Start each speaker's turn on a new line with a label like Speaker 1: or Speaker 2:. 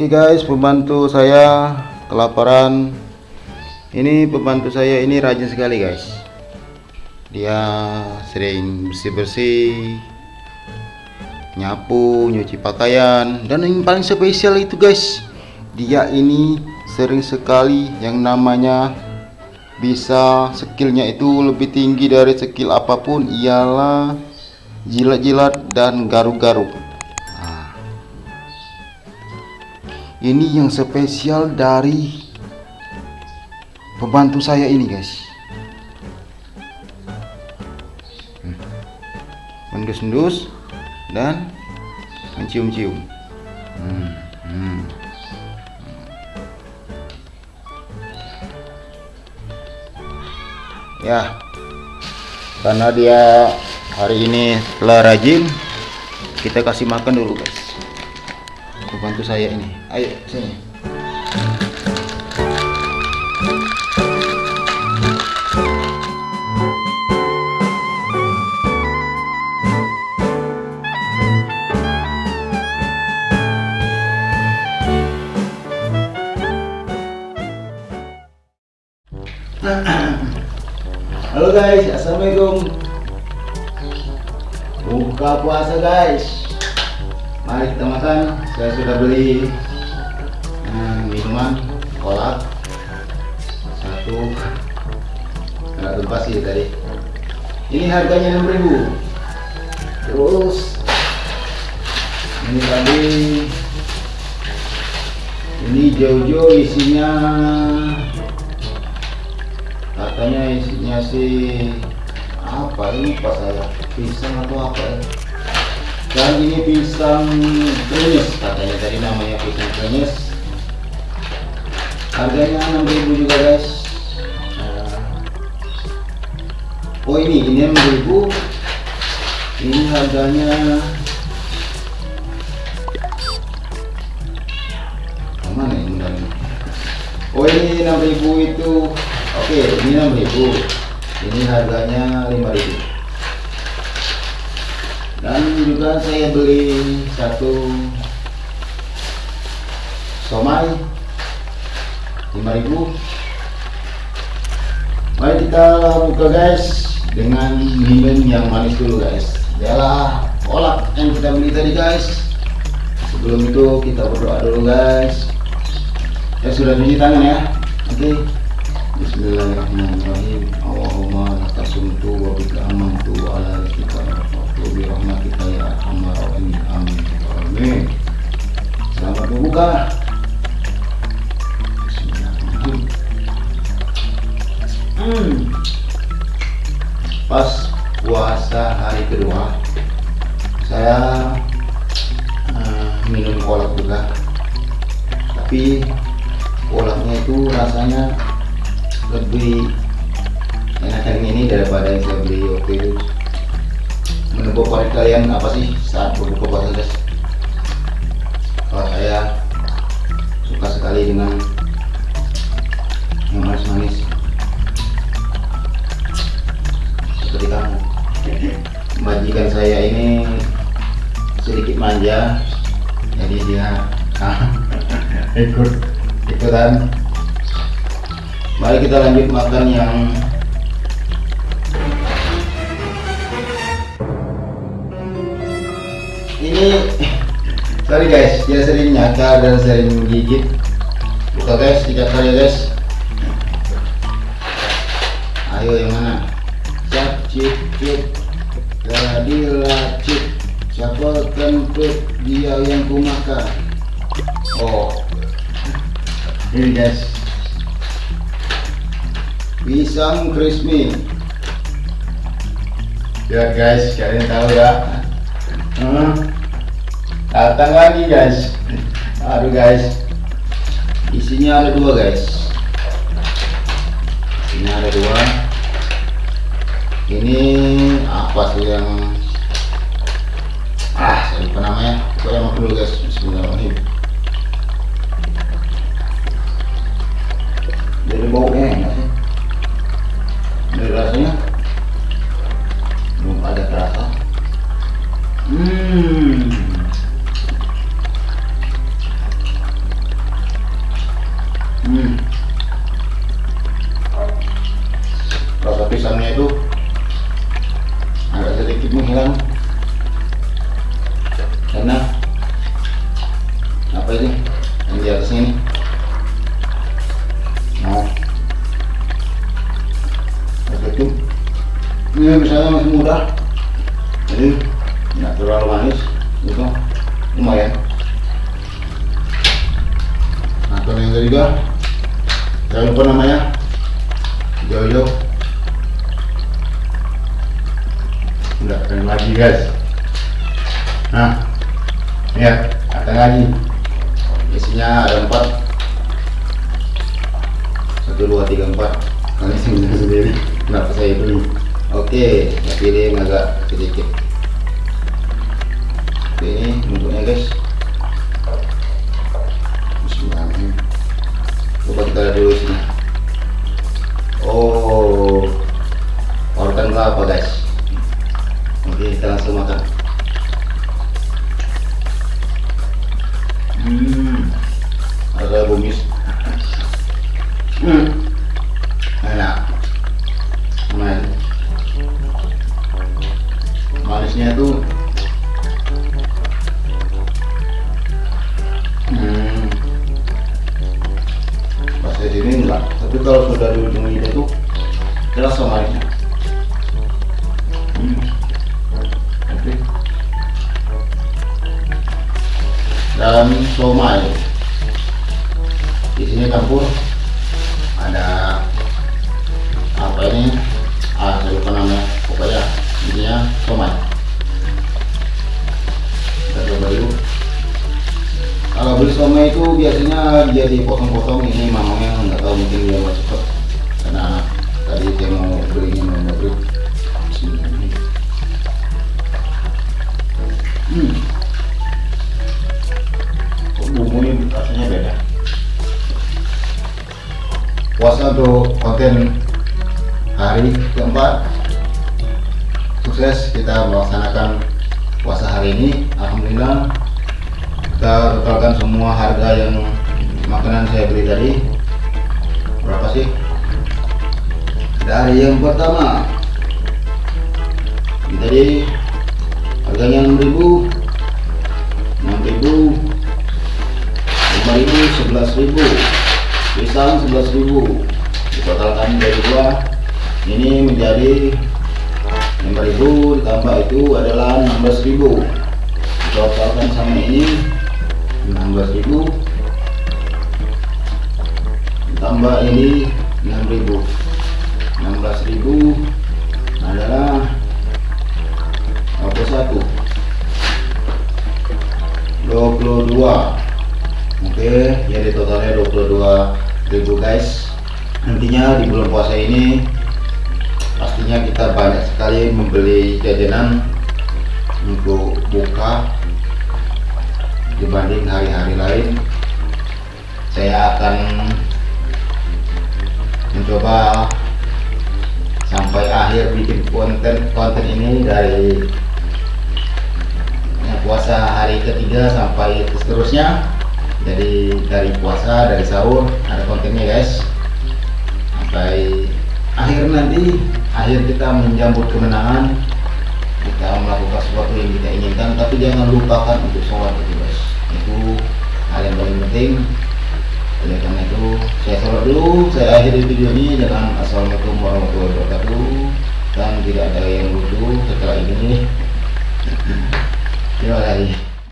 Speaker 1: Oke guys, pembantu saya kelaparan. Ini pembantu saya ini rajin sekali guys. Dia sering bersih-bersih, nyapu, nyuci pakaian, dan yang paling spesial itu guys, dia ini sering sekali yang namanya bisa skillnya itu lebih tinggi dari skill apa pun ialah jilat-jilat dan garuk-garuk. Ini yang spesial dari pembantu saya ini guys. Hmm. Mendus-endus dan mencium-cium. Hmm, hmm. Ya, karena dia hari ini telah rajin, kita kasih makan dulu guys. Bantu saya ini. Ayo sini. Halo guys, assalamualaikum. Buka puasa guys. Mari kita makan. Saya sudah beli hmm, minuman kolak satu. Nggak lupa sih tadi. Ini harganya 6000 Terus ini tadi ini Jojo isinya katanya isinya sih apa ini pas saya pisang atau apa ya dan ini pisang krenyes katanya tadi namanya pisang krenyes harganya 6000 juga guys. Nah. oh ini ini 6000 ini harganya mana ini ini? oh ini 6000 itu. Oke ini 6000 ini harganya 5000 dan juga saya beli satu somai 5000 mari kita buka guys dengan minum yang manis dulu guys. Ialah kolak yang kita beli tadi guys. Sebelum itu kita berdoa dulu guys. Ya sudah cuci tangan ya. Oke Bismillahirrahmanirrahim. Allahumma lakasumtu wa bika amantu wa ala rizkika amin selamat berbuka hmm. pas puasa hari kedua saya uh, minum kolak juga tapi kolaknya itu rasanya lebih enakan ini daripada yang saya beli waktu itu menurut favorit kalian apa sih? Saat berbuka puasa guys kalau saya suka sekali dengan yang manis-manis. Seperti kamu. Majikan saya ini sedikit manja jadi dia ikut ikutan. Mari kita lanjut makan yang ini sorry guys dia sering nyakar dan sering menggigit buka guys dicakar ya guys. Ayo yang mana? Cap cip cip jadi lacip siapa kentut dia yang kumakan? Oh. Ini guys. Pisang crispy ya guys kalian tahu ya hmm. datang lagi guys. Aduh guys. Isinya ada dua guys. Ini ada dua. Ini apa sih yang ah saya lupa namanya. Pokoknya makan dulu guys. Bismillahirrahmanirrahim. Dari baunya enak sih. Dari rasanya Hmm. Rasa pisangnya itu agak sedikit menghilang. Karena apa ini? Yang di atasnya ini. Nah. Agak ini misalnya masih murah jadi nggak terlalu manis gitu. Lumayan. Nah kalau yang ketiga jangan lupa namanya. Jojo. Udah keren lagi guys. Nah lihat ada lagi. Isinya ada empat. Satu dua tiga empat. Kalian sendiri sendiri. Kenapa saya beli oke tapi ini agak sedikit oke bentuknya guys. Bismillahirrahmanirrahim. Coba kita lihat dulu sini oh organ kelapa guys. Oke kita langsung makan. Hmm ada bumis hmm enak. Lumayan. Manisnya itu ujung lidah itu terasa manisnya hmm. oke. Dan somai. Di sini campur. Ada apa ini? Ah saya lupa namanya. Pokoknya intinya somai. Kita coba dulu. Kalau beli somai itu biasanya dia dipotong-potong ini mamanya untuk konten hari keempat. Sukses kita melaksanakan puasa hari ini. Alhamdulillah kita totalkan semua harga yang makanan saya beli tadi. Berapa sih? Dari yang pertama tadi harganya 6000 6000 5000 11000 pisang 11000 ditotalkan dari dua. Ini menjadi 5000 ditambah itu adalah 16000 ditotalkan sama ini 16000 ditambah ini 6000 16000 adalah 21 22 oke jadi totalnya 22.000 guys. Nantinya di bulan puasa ini pastinya kita banyak sekali membeli jajanan untuk buka dibanding hari-hari lain. Saya akan mencoba sampai akhir bikin konten konten ini dari puasa hari ketiga sampai seterusnya jadi dari puasa dari sahur ada kontennya guys. Sampai akhir nanti. akhir kita menjambut kemenangan kita melakukan sesuatu yang kita inginkan tapi jangan lupakan untuk sholat itu guys. Itu hal yang paling penting. Oleh karena itu saya sholat dulu saya akhiri video ini dengan assalamualaikum warahmatullahi wabarakatuh. Dan tidak ada yang lucu setelah ini. Terima kasih